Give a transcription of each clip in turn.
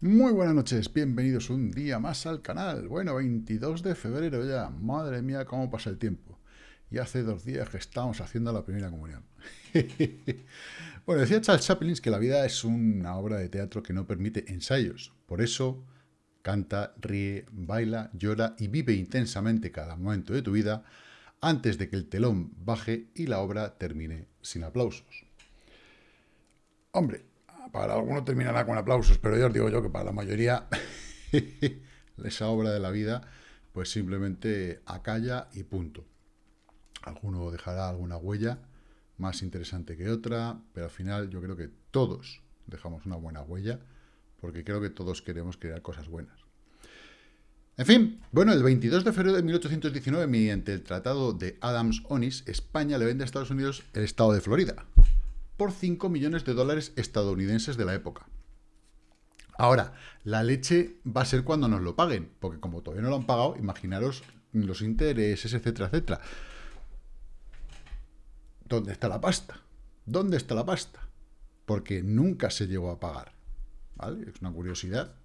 Muy buenas noches, bienvenidos un día más al canal. Bueno, 22 de febrero ya, madre mía cómo pasa el tiempo. Y hace dos días que estamos haciendo la primera comunión. bueno, decía Charles Chaplin que la vida es una obra de teatro que no permite ensayos. Por eso, canta, ríe, baila, llora y vive intensamente cada momento de tu vida antes de que el telón baje y la obra termine sin aplausos. Hombre, para algunos terminará con aplausos, pero ya os digo yo que para la mayoría esa obra de la vida, pues simplemente acalla y punto. Alguno dejará alguna huella más interesante que otra, pero al final yo creo que todos dejamos una buena huella, porque creo que todos queremos crear cosas buenas. En fin, bueno, el 22 de febrero de 1819, mediante el Tratado de Adams-Onis, España le vende a Estados Unidos el estado de Florida por 5 millones de dólares estadounidenses de la época. Ahora, la leche va a ser cuando nos lo paguen, porque como todavía no lo han pagado, imaginaros los intereses, etcétera, etcétera. ¿Dónde está la pasta? ¿Dónde está la pasta? Porque nunca se llegó a pagar. ¿Vale? Es una curiosidad.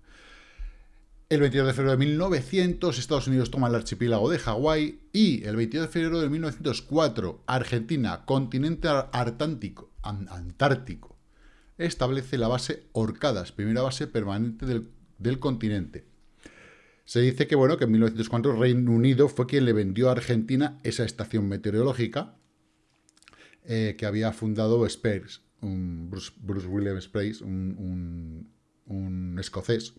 El 22 de febrero de 1900, Estados Unidos toma el archipiélago de Hawái y el 22 de febrero de 1904, Argentina, continente antártico, antártico establece la base Orcadas, primera base permanente del, continente. Se dice que, bueno, que en 1904 Reino Unido fue quien le vendió a Argentina esa estación meteorológica eh, que había fundado Spears, un Bruce, William Spears, un, escocés.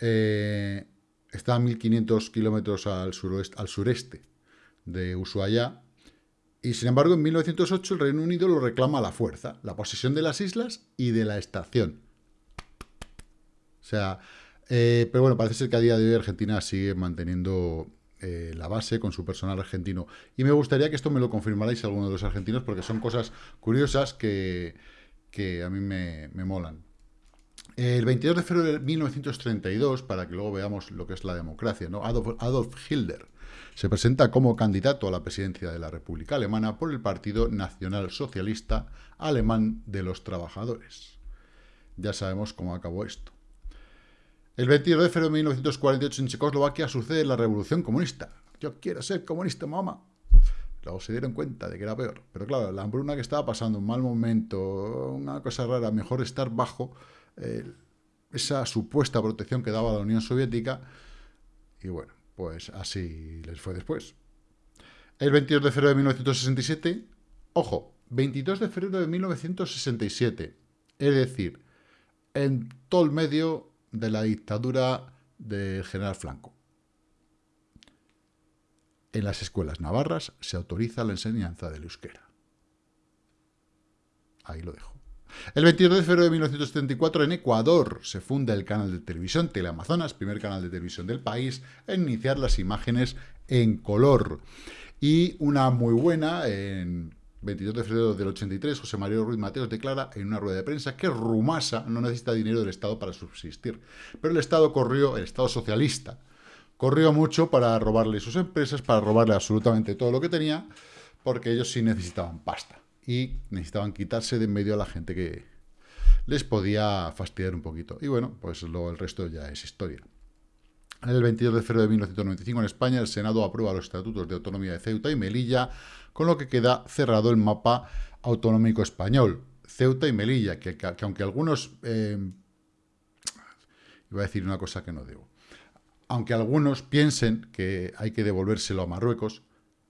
Eh, está a 1.500 kilómetros al, al sureste de Ushuaia y sin embargo, en 1908 el Reino Unido lo reclama a la fuerza, la posesión de las islas y de la estación. O sea, eh, pero bueno, parece ser que a día de hoy Argentina sigue manteniendo eh, la base con su personal argentino. Y me gustaría que esto me lo confirmarais alguno de los argentinos, porque son cosas curiosas que, a mí me, me molan. El 22 de febrero de 1932, para que luego veamos lo que es la democracia, ¿no? Adolf, Adolf Hitler se presenta como candidato a la presidencia de la República Alemana por el Partido Nacional Socialista Alemán de los Trabajadores. Ya sabemos cómo acabó esto. El 22 de febrero de 1948 en Checoslovaquia sucede la Revolución Comunista. Yo quiero ser comunista, mamá. Luego se dieron cuenta de que era peor. Pero claro, la hambruna que estaba pasando, un mal momento, una cosa rara, mejor estar bajo eh, esa supuesta protección que daba la Unión Soviética. Y bueno, pues así les fue después. El 22 de febrero de 1967, ojo, 22 de febrero de 1967, es decir, en todo el medio de la dictadura del general Franco. En las escuelas navarras se autoriza la enseñanza del euskera. Ahí lo dejo. El 22 de febrero de 1974 en Ecuador se funda el canal de televisión Teleamazonas, primer canal de televisión del país, en iniciar las imágenes en color. Y una muy buena, en 22 de febrero del 83, José María Ruiz Mateos declara en una rueda de prensa que Rumasa no necesita dinero del Estado para subsistir. Pero el Estado corrió, el Estado socialista, corrió mucho para robarle sus empresas, para robarle absolutamente todo lo que tenía, porque ellos sí necesitaban pasta y necesitaban quitarse de en medio a la gente que les podía fastidiar un poquito. Y bueno, pues luego el resto ya es historia. El 22 de febrero de 1995 en España el Senado aprueba los estatutos de autonomía de Ceuta y Melilla, con lo que queda cerrado el mapa autonómico español. Ceuta y Melilla, que, aunque algunos... Eh, iba a decir una cosa que no debo. Aunque algunos piensen que hay que devolvérselo a Marruecos,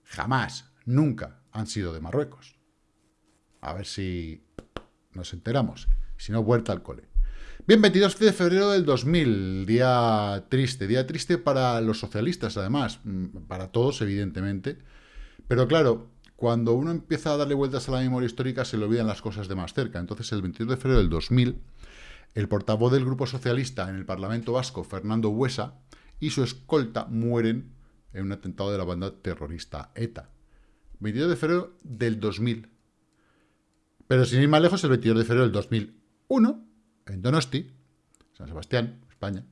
jamás, nunca han sido de Marruecos. A ver si nos enteramos. Si no, vuelta al cole. Bien, 22 de febrero del 2000, día triste, día triste para los socialistas además, mm, para todos evidentemente, pero claro, cuando uno empieza a darle vueltas a la memoria histórica se le olvidan las cosas de más cerca. Entonces el 22 de febrero del 2000, el portavoz del Grupo Socialista en el Parlamento Vasco, Fernando Huesa, y su escolta mueren en un atentado de la banda terrorista ETA. 22 de febrero del 2000. Pero sin ir más lejos, el 22 de febrero del 2001, en Donosti, San Sebastián, España,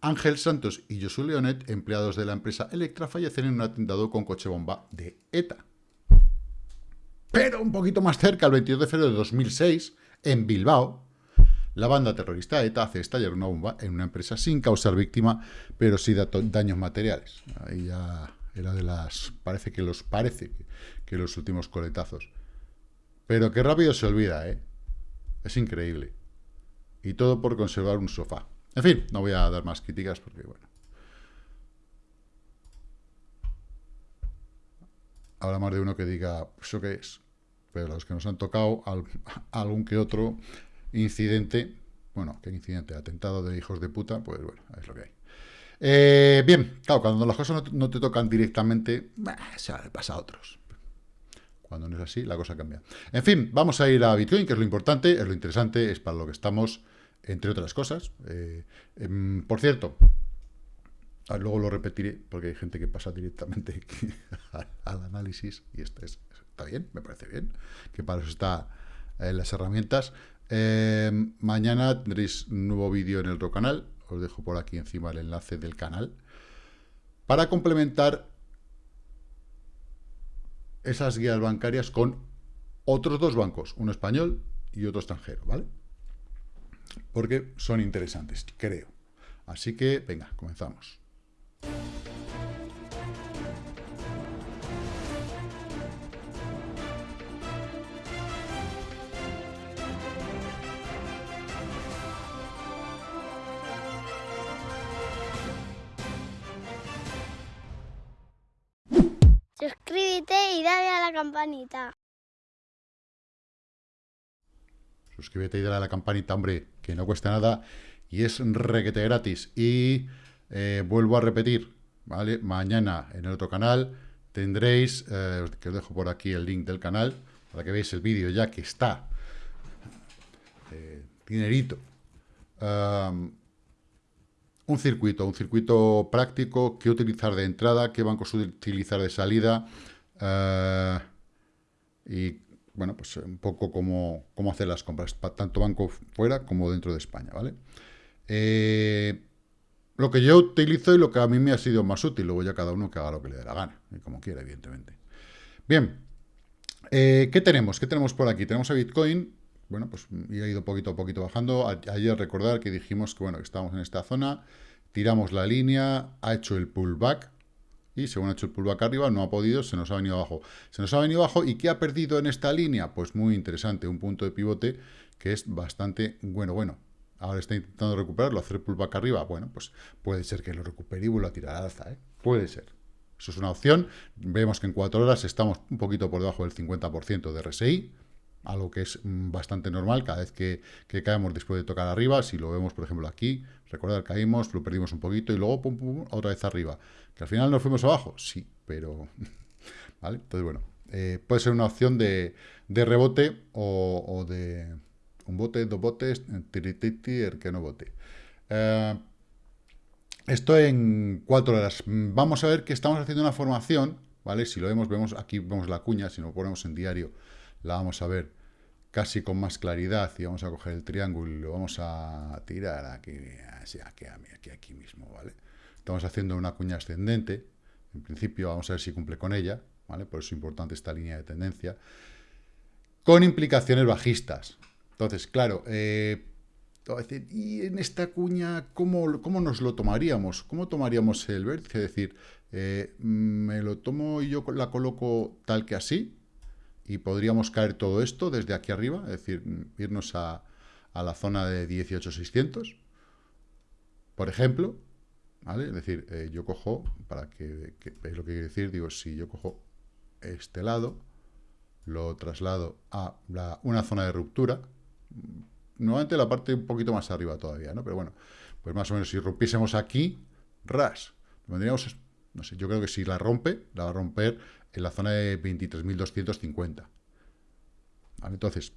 Ángel Santos y Josu Leonet, empleados de la empresa Electra, fallecen en un atentado con coche bomba de ETA. Pero un poquito más cerca, el 22 de febrero de 2006, en Bilbao, La banda terrorista ETA hace estallar una bomba en una empresa sin causar víctima, pero sí daños materiales. Ahí ya era de las... Parece que los... Parece que, los últimos coletazos. Pero qué rápido se olvida, ¿eh? Es increíble. Y todo por conservar un sofá. En fin, no voy a dar más críticas porque, bueno. Habrá más de uno que diga, ¿eso qué es? Pero los que nos han tocado algún que otro incidente, bueno, ¿qué incidente? Atentado de hijos de puta, pues bueno, es lo que hay. Eh, bien, claro, cuando las cosas no, te tocan directamente, se pasa a otros. Cuando no es así, la cosa cambia. En fin, vamos a ir a Bitcoin, que es lo importante, es lo interesante, es para lo que estamos, entre otras cosas. Eh, em, por cierto, luego lo repetiré, porque hay gente que pasa directamente al análisis, y esto es, está bien, me parece bien, que para eso está eh, las herramientas. Em, mañana tendréis un nuevo vídeo en el otro canal, os dejo por aquí encima el enlace del canal, para complementar esas guías bancarias con otros dos bancos, uno español y otro extranjero, ¿vale? Porque son interesantes, creo. Así que, venga, comenzamos. Campanita. Suscríbete y dale a la campanita, hombre, que no cuesta nada y es requete gratis. Y eh, vuelvo a repetir, ¿vale? Mañana en el otro canal tendréis, eh, que os dejo por aquí el link del canal, para que veáis el vídeo ya que está. Eh, dinerito un circuito, un circuito práctico, qué utilizar de entrada, qué bancos utilizar de salida, eh, y bueno, pues un poco cómo, cómo hacer las compras, tanto banco fuera como dentro de España, ¿vale? Eh, lo que yo utilizo y lo que a mí me ha sido más útil, luego ya cada uno que haga lo que le dé la gana, y como quiera, evidentemente. Bien, eh, ¿qué tenemos? ¿Qué tenemos por aquí? Tenemos a Bitcoin, bueno, pues ha ido poquito a poquito bajando. Ayer recordar que dijimos que, bueno, que estábamos en esta zona, tiramos la línea, ha hecho el pullback, según ha hecho el pullback arriba, no ha podido, se nos ha venido abajo. Se nos ha venido abajo, ¿y qué ha perdido en esta línea? Pues muy interesante, un punto de pivote que es bastante bueno, bueno. Ahora está intentando recuperarlo, hacer pullback arriba, bueno, pues puede ser que lo recupere y vuelva a tirar al alza, ¿eh? Puede ser. Eso es una opción. Vemos que en cuatro horas estamos un poquito por debajo del 50% de RSI, algo que es mm, bastante normal cada vez que, caemos después de tocar arriba, si lo vemos por ejemplo aquí, recordad, caímos, lo perdimos un poquito y luego pum, pum, otra vez arriba. ¿Que al final nos fuimos abajo? Sí, pero... ¿Vale? Entonces, bueno, eh, puede ser una opción de, rebote o, de un bote, dos botes, tirititi, el que no bote. Eh, esto en cuatro horas. Vamos a ver que estamos haciendo una formación, ¿vale? Si lo vemos, vemos aquí vemos la cuña, si lo ponemos en diario, la vamos a ver casi con más claridad y vamos a coger el triángulo y lo vamos a tirar aquí, aquí, aquí, aquí mismo, ¿vale? Estamos haciendo una cuña ascendente, en principio vamos a ver si cumple con ella, ¿vale? Por eso es importante esta línea de tendencia, con implicaciones bajistas. Entonces, claro, eh, ¿y en esta cuña cómo, cómo, nos lo tomaríamos? ¿Cómo tomaríamos el vértice? Es decir, eh, ¿me lo tomo y yo la coloco tal que así? Y podríamos caer todo esto desde aquí arriba, es decir, irnos a, la zona de 18.600, por ejemplo, ¿vale? Es decir, eh, yo cojo, para que, veáis lo que quiere decir, digo, si yo cojo este lado, lo traslado a una zona de ruptura, nuevamente la parte un poquito más arriba todavía, ¿no? Pero bueno, pues más o menos si rompiésemos aquí, ras, vendríamos, no sé, yo creo que si la rompe, la va a romper en la zona de 23.250. Entonces,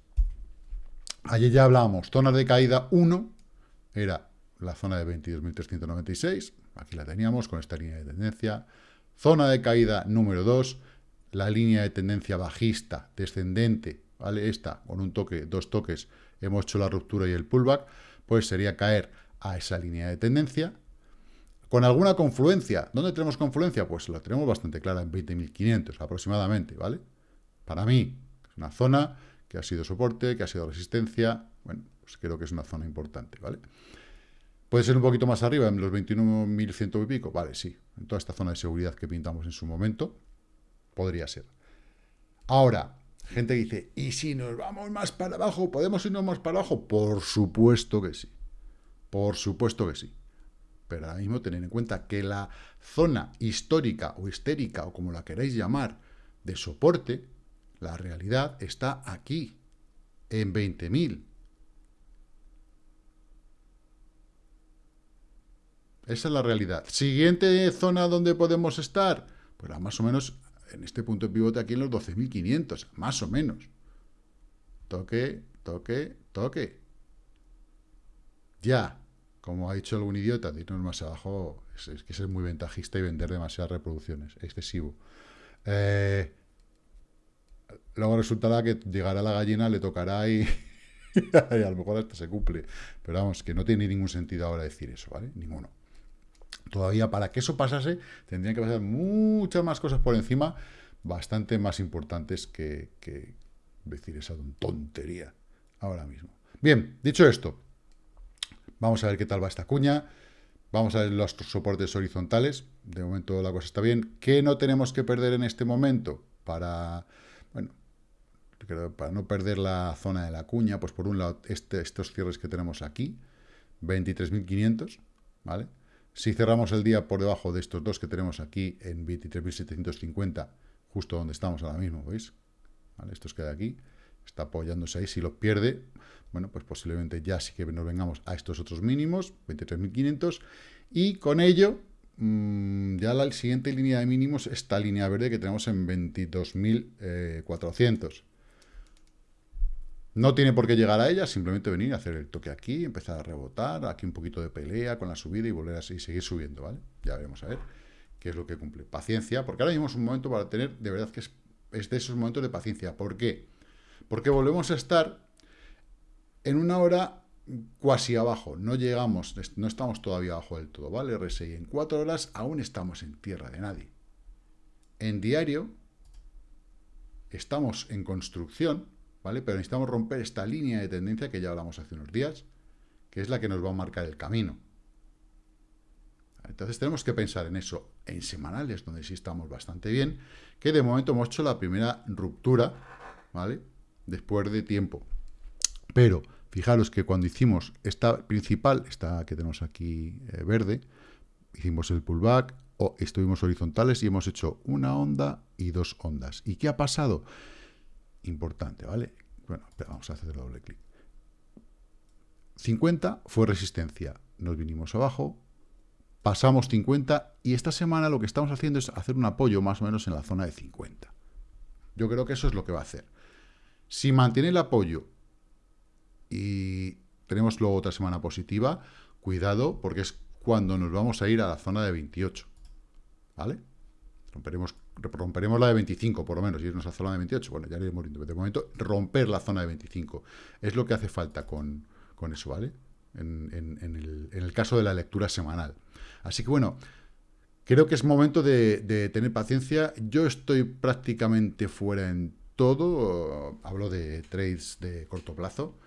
ayer ya hablábamos, zona de caída 1 era la zona de 22.396, aquí la teníamos con esta línea de tendencia. Zona de caída número 2, la línea de tendencia bajista, descendente, ¿vale? Esta, con un toque, dos toques, hemos hecho la ruptura y el pullback, pues sería caer a esa línea de tendencia, con alguna confluencia. ¿Dónde tenemos confluencia? Pues la tenemos bastante clara, en 20.500 aproximadamente, ¿vale? Para mí, es una zona que ha sido soporte, que ha sido resistencia. Bueno, pues creo que es una zona importante, ¿vale? ¿Puede ser un poquito más arriba, en los 21.100 y pico? Vale, sí. En toda esta zona de seguridad que pintamos en su momento, podría ser. Ahora, gente dice, ¿y si nos vamos más para abajo? ¿Podemos irnos más para abajo? Por supuesto que sí. Por supuesto que sí. Pero ahora mismo tener en cuenta que la zona histórica o histérica, o como la queráis llamar, de soporte, la realidad está aquí, en 20.000. Esa es la realidad. Siguiente zona donde podemos estar, pues más o menos en este punto de pivote aquí en los 12.500, más o menos. Toque, toque, toque. Ya, como ha dicho algún idiota, irnos más abajo es, que ser muy ventajista y vender demasiadas reproducciones, excesivo. Eh, luego resultará que llegará la gallina, le tocará y, y a lo mejor hasta se cumple. Pero vamos, que no tiene ningún sentido ahora decir eso, ¿vale? Ninguno. Todavía para que eso pasase, tendrían que pasar muchas más cosas por encima, bastante más importantes que, que decir esa tontería ahora mismo. Bien, dicho esto, vamos a ver qué tal va esta cuña. Vamos a ver los soportes horizontales. De momento la cosa está bien. ¿Qué no tenemos que perder en este momento? Para, bueno, para no perder la zona de la cuña, pues por un lado, este, estos cierres que tenemos aquí, 23.500, ¿vale? Si cerramos el día por debajo de estos dos que tenemos aquí en 23.750, justo donde estamos ahora mismo, ¿veis? ¿Vale? Estos que de aquí, está apoyándose ahí. Si los pierde, bueno, pues posiblemente ya sí que nos vengamos a estos otros mínimos, 23.500, y con ello, mmm, ya la siguiente línea de mínimos, esta línea verde que tenemos en 22.400. No tiene por qué llegar a ella, simplemente venir a hacer el toque aquí, empezar a rebotar, aquí un poquito de pelea con la subida y volver así, seguir subiendo, ¿vale? Ya veremos a ver qué es lo que cumple. Paciencia, porque ahora mismo es un momento para tener, de verdad que es, de esos momentos de paciencia. ¿Por qué? Porque volvemos a estar en una hora cuasi abajo, no llegamos, no estamos todavía abajo del todo, ¿vale? RSI, en cuatro horas aún estamos en tierra de nadie. En diario estamos en construcción, ¿vale? Pero necesitamos romper esta línea de tendencia que ya hablamos hace unos días, que es la que nos va a marcar el camino. Entonces tenemos que pensar en eso en semanales, donde sí estamos bastante bien, que de momento hemos hecho la primera ruptura, ¿vale? Después de tiempo. Pero fijaros que cuando hicimos esta principal, esta que tenemos aquí eh, verde, hicimos el pullback, o estuvimos horizontales y hemos hecho una onda y dos ondas. ¿Y qué ha pasado? importante, ¿vale? Bueno, vamos a hacer doble clic. 50 fue resistencia. Nos vinimos abajo, pasamos 50 y esta semana lo que estamos haciendo es hacer un apoyo más o menos en la zona de 50. Yo creo que eso es lo que va a hacer. Si mantiene el apoyo y tenemos luego otra semana positiva, cuidado porque es cuando nos vamos a ir a la zona de 28. ¿Vale? Romperemos, romperemos la de 25, por lo menos, y irnos a la zona de 28. Bueno, ya iremos viendo. De momento, romper la zona de 25. Es lo que hace falta con, eso, ¿vale? En, el, caso de la lectura semanal. Así que, bueno, creo que es momento de, tener paciencia. Yo estoy prácticamente fuera en todo. Hablo de trades de corto plazo.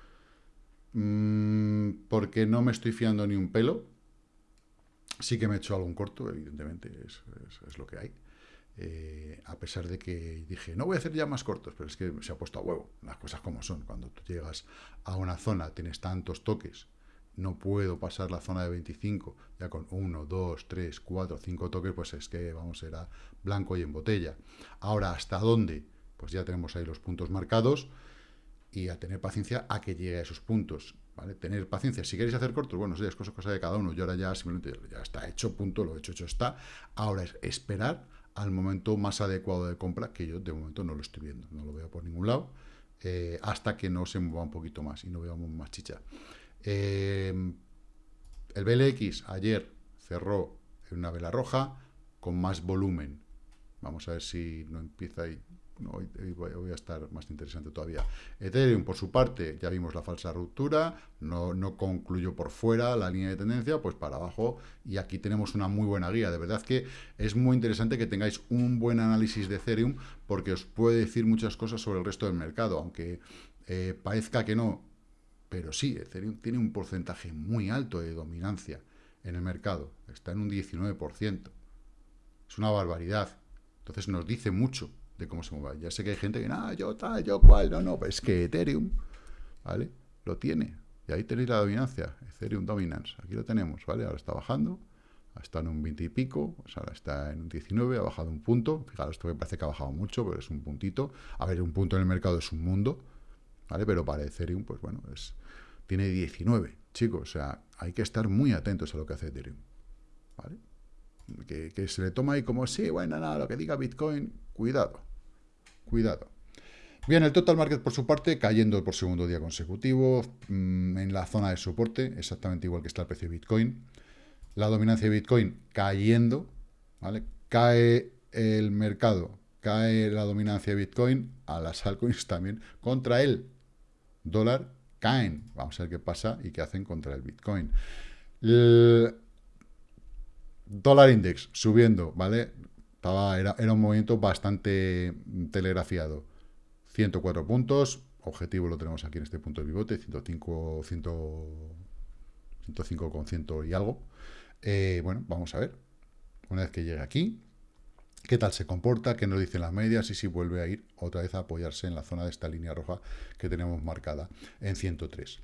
Mm, porque no me estoy fiando ni un pelo. Sí que me he hecho algún corto, evidentemente, es lo que hay. Eh, a pesar de que dije, no voy a hacer ya más cortos, pero es que se ha puesto a huevo, las cosas como son. Cuando tú llegas a una zona, tienes tantos toques, no puedo pasar la zona de 25, ya con 1, 2, 3, 4, 5 toques, pues es que vamos, era blanco y en botella. Ahora, ¿hasta dónde? Pues ya tenemos ahí los puntos marcados y a tener paciencia a que llegue a esos puntos. ¿vale? Tener paciencia. Si queréis hacer cortos, bueno, es cosa, cosa de cada uno. Yo ahora ya simplemente ya está hecho, punto, lo he hecho, hecho está. Ahora es esperar al momento más adecuado de compra, que yo de momento no lo estoy viendo, no lo veo por ningún lado, eh, hasta que no se mueva un poquito más y no veamos más chicha. Eh, el BLX ayer cerró en una vela roja con más volumen. Vamos a ver si no empieza hoy, voy a estar más interesante todavía. Ethereum, por su parte, ya vimos la falsa ruptura, no, no concluyó por fuera la línea de tendencia, pues para abajo, y aquí tenemos una muy buena guía. De verdad que es muy interesante que tengáis un buen análisis de Ethereum, porque os puede decir muchas cosas sobre el resto del mercado, aunque eh, parezca que no, pero sí, Ethereum tiene un porcentaje muy alto de dominancia en el mercado, está en un 19%. Es una barbaridad. Entonces nos dice mucho de cómo se mueve. Ya sé que hay gente que, no, yo tal, yo cual, no, no, pues es que Ethereum, ¿vale? Lo tiene. Y ahí tenéis la dominancia, Ethereum Dominance. Aquí lo tenemos, ¿vale? Ahora está bajando, está en un 20 y pico, pues ahora está en un 19, ha bajado un punto. Fijaros, esto me parece que ha bajado mucho, pero es un puntito. A ver, un punto en el mercado es un mundo, ¿vale? Pero para Ethereum, pues bueno, es, tiene 19, chicos. O sea, hay que estar muy atentos a lo que hace Ethereum, ¿vale? Que, se le toma ahí como, sí, bueno, nada, lo que diga Bitcoin, cuidado, cuidado. Bien, el total market por su parte cayendo por segundo día consecutivo mm, en la zona de soporte, exactamente igual que está el precio de Bitcoin. La dominancia de Bitcoin cayendo, ¿vale? Cae el mercado, cae la dominancia de Bitcoin, a las altcoins también, contra el dólar caen. Vamos a ver qué pasa y qué hacen contra el Bitcoin. Dólar index subiendo, ¿vale? Estaba, era, era un movimiento bastante telegrafiado. 104 puntos, objetivo lo tenemos aquí en este punto de pivote, 105, 100, 105 con 100 y algo. Eh, bueno, vamos a ver. Una vez que llegue aquí, qué tal se comporta, qué nos dicen las medias y si vuelve a ir otra vez a apoyarse en la zona de esta línea roja que tenemos marcada en 103.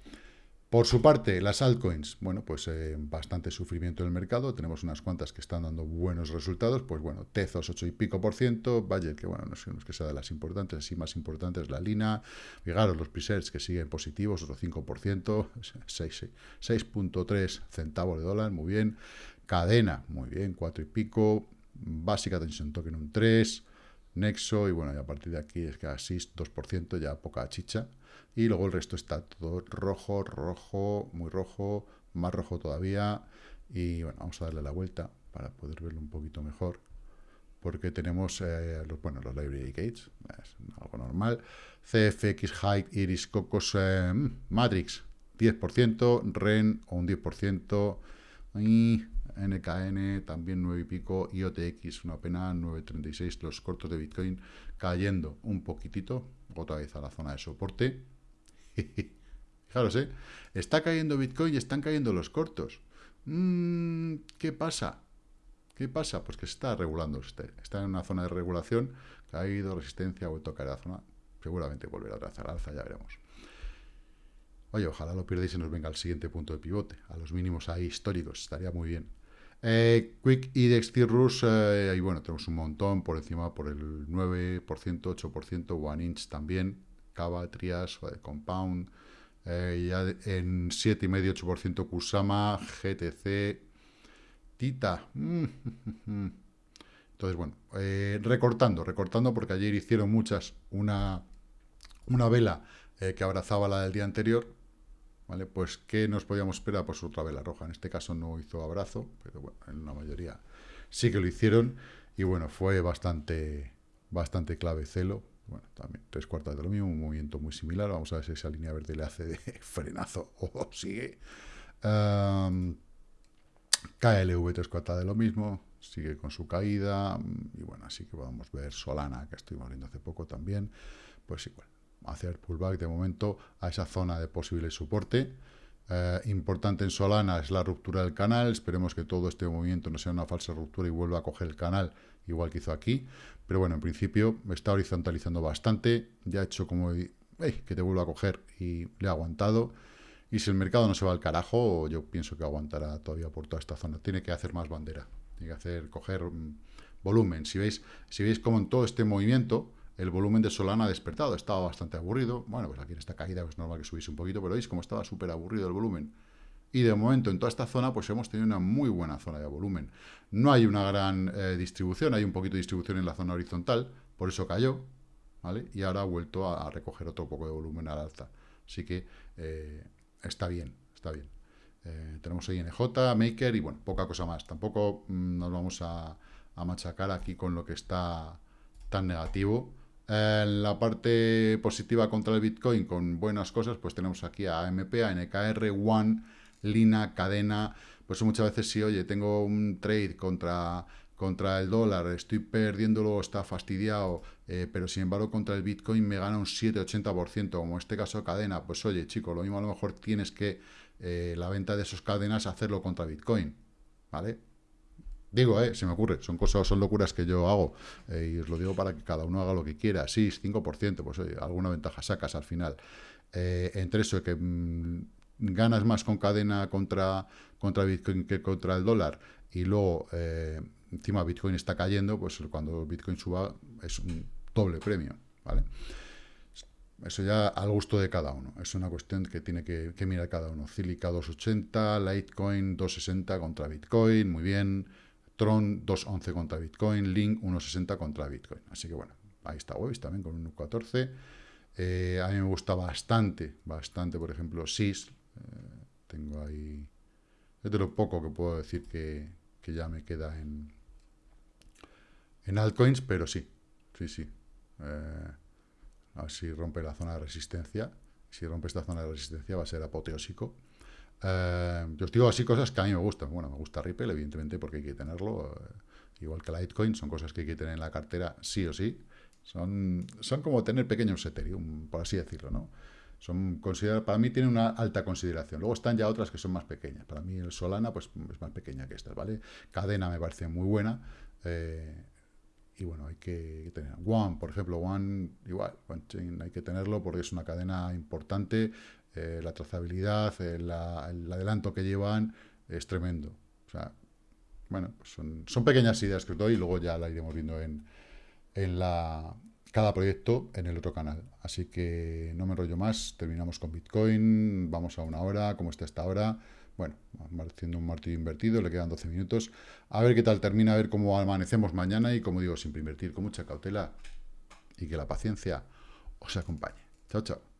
Por su parte, las altcoins, bueno, pues eh, bastante sufrimiento en el mercado, tenemos unas cuantas que están dando buenos resultados, pues bueno, Tezos 8 y pico por ciento, Valle, que bueno, no sé, que sea de las importantes, así más importantes, la Lina, fijaros los presets que siguen positivos, otro 5%, 6.3 centavos de dólar, muy bien, Cadena, muy bien, 4 y pico, Básica Tension Token un 3, Nexo, y bueno, a partir de aquí es que así 2%, ya poca chicha, y luego el resto está todo rojo, rojo, muy rojo, más rojo todavía, y bueno, vamos a darle la vuelta para poder verlo un poquito mejor, porque tenemos, eh, los, bueno, los library gates, es algo normal, CFX, Height, Iris, Cocos, eh, Matrix, 10%, REN o un 10%, y NKN también 9 y pico, IOTX una pena 9.36, los cortos de Bitcoin cayendo un poquitito, otra vez a la zona de soporte, Fijaros, ¿eh? Está cayendo Bitcoin y están cayendo los cortos. Mm, ¿Qué pasa? ¿Qué pasa? Pues que se está regulando. Está en una zona de regulación, caído, resistencia, ha vuelto a caer a la zona. Seguramente volverá a trazar alza, ya veremos. Oye, ojalá lo pierdáis y nos venga al siguiente punto de pivote, a los mínimos ahí históricos, estaría muy bien. Eh, Quick Index Cirrus, eh, ahí bueno, tenemos un montón por encima, por el 9%, 8%, One Inch también, Cava, Trias, Compound, eh, ya en 7,5-8% Kusama, GTC, Tita. Entonces, bueno, eh, recortando, recortando, porque ayer hicieron muchas una, una vela eh, que abrazaba la del día anterior, ¿vale? Pues, ¿qué nos podíamos esperar? Pues otra vela roja. En este caso no hizo abrazo, pero bueno, en la mayoría sí que lo hicieron. Y bueno, fue bastante, bastante clave celo, bueno, también tres cuartas de lo mismo, un movimiento muy similar. Vamos a ver si esa línea verde le hace de frenazo o sigue. Um, KLV tres cuartas de lo mismo, sigue con su caída. Y bueno, así que podemos ver Solana, que estuvimos viendo hace poco también. Pues igual, hacer pullback de momento a esa zona de posible soporte. Eh, importante en Solana es la ruptura del canal. Esperemos que todo este movimiento no sea una falsa ruptura y vuelva a coger el canal, igual que hizo aquí. Pero bueno, en principio está horizontalizando bastante. Ya ha hecho como que te vuelva a coger y le ha aguantado. Y si el mercado no se va al carajo, yo pienso que aguantará todavía por toda esta zona. Tiene que hacer más bandera. Tiene que hacer, coger mm, volumen. Si veis, si veis como en todo este movimiento, el volumen de Solana ha despertado. Estaba bastante aburrido. Bueno, pues aquí en esta caída es normal que subiese un poquito, pero veis como estaba súper aburrido el volumen. Y de momento en toda esta zona pues hemos tenido una muy buena zona de volumen. No hay una gran eh, distribución, hay un poquito de distribución en la zona horizontal, por eso cayó, ¿vale? Y ahora ha vuelto a, recoger otro poco de volumen al alza. Así que eh, está bien, está bien. Eh, tenemos ahí NJ, Maker y bueno, poca cosa más. Tampoco mm, nos vamos a, machacar aquí con lo que está tan negativo. En la parte positiva contra el Bitcoin, con buenas cosas, pues tenemos aquí a AMP, a NKR, One, Lina, Cadena. Pues muchas veces si, oye, tengo un trade contra, contra el dólar, estoy perdiéndolo, está fastidiado, eh, pero sin embargo contra el Bitcoin me gana un 7-80%, como en este caso Cadena. Pues oye, chico, lo mismo a lo mejor tienes que eh, la venta de esos cadenas hacerlo contra Bitcoin, ¿vale? Digo, eh, se me ocurre, son cosas, son locuras que yo hago, eh, y os lo digo para que cada uno haga lo que quiera. Sí, 5%, pues oye, alguna ventaja sacas al final. Eh, entre eso que mm, ganas más con cadena contra, contra Bitcoin que contra el dólar, y luego encima Bitcoin está cayendo, pues cuando Bitcoin suba es un doble premio, ¿vale? Eso ya al gusto de cada uno. Es una cuestión que tiene que, mirar cada uno. Cilica 280, Litecoin 260 contra Bitcoin, muy bien. Tron 211 contra Bitcoin, Link 160 contra Bitcoin. Así que bueno, ahí está Webis también con 1.14. Eh, a mí me gusta bastante, bastante, por ejemplo, SIS. Eh, tengo ahí... Es de lo poco que puedo decir que, ya me queda en, en altcoins, pero sí, sí, sí. Eh, a ver si rompe la zona de resistencia. Si rompe esta zona de resistencia va a ser apoteósico. Eh, yo os digo así cosas que a mí me gustan. Bueno, me gusta Ripple, evidentemente, porque hay que tenerlo. Eh, igual que Litecoin, son cosas que hay que tener en la cartera sí o sí. Son, son como tener pequeños Ethereum, por así decirlo, ¿no? Son para mí tienen una alta consideración. Luego están ya otras que son más pequeñas. Para mí el Solana pues, es más pequeña que estas, ¿vale? Cadena me parece muy buena. Eh, y bueno, hay que tener. One, por ejemplo, One, igual, hay que tenerlo porque es una cadena importante, eh, la trazabilidad, eh, el adelanto que llevan es tremendo. O sea, bueno, pues son, son, pequeñas ideas que os doy y luego ya la iremos viendo en, en la, cada proyecto en el otro canal. Así que no me enrollo más, terminamos con Bitcoin, vamos a una hora, como está esta hora. Bueno, haciendo un martillo invertido, le quedan 12 minutos. A ver qué tal termina, a ver cómo amanecemos mañana y, como digo, siempre invertir con mucha cautela y que la paciencia os acompañe. Chao, chao.